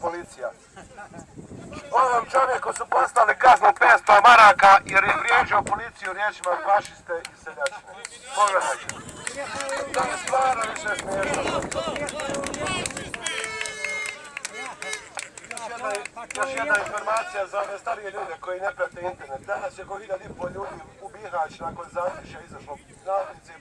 Policija. Ovom čovjeku su poslali kaznu 500 maraka jer je vrijeđao policiju riječima fašiste i seljačine. Pogledajte. To je stvarno više smiješno. Još jedna informacija za ove starije ljude koji ne prate internet. Danas je ko hiljad i pol ljudi u Bihać nakon zaključa izašlo na ulice i